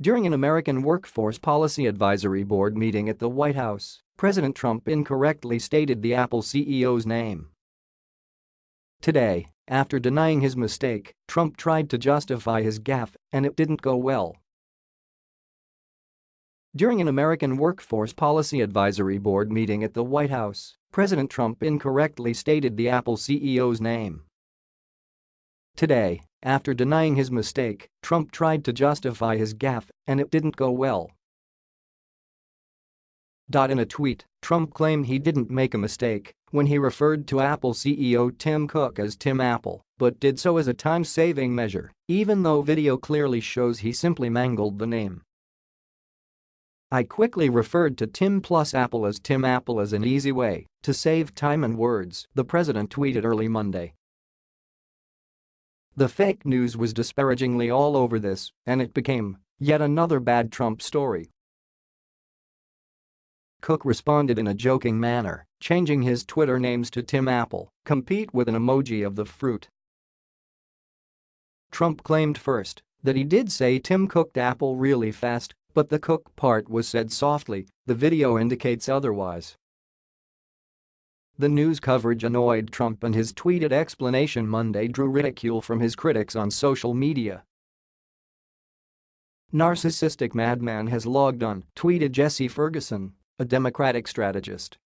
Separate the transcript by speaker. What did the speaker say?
Speaker 1: During an American Workforce Policy Advisory Board meeting at the White House, President Trump incorrectly stated the Apple CEO's name. Today, after denying his mistake, Trump tried to justify his gaffe, and it didn't go well. During an American Workforce Policy Advisory Board meeting at the White House, President Trump incorrectly stated the Apple CEO's name. Today, after denying his mistake, Trump tried to justify his gaffe, and it didn't go well. In a tweet, Trump claimed he didn't make a mistake when he referred to Apple CEO Tim Cook as Tim Apple, but did so as a time-saving measure, even though video clearly shows he simply mangled the name. I quickly referred to Tim plus Apple as Tim Apple as an easy way to save time and words, the president tweeted early Monday. The fake news was disparagingly all over this, and it became yet another bad Trump story. Cook responded in a joking manner, changing his Twitter names to Tim Apple, compete with an emoji of the fruit. Trump claimed first that he did say Tim cooked apple really fast, but the cook part was said softly, the video indicates otherwise. The news coverage annoyed Trump and his tweeted explanation Monday drew ridicule from his critics on social media. Narcissistic madman has logged on, tweeted Jesse Ferguson, a Democratic strategist.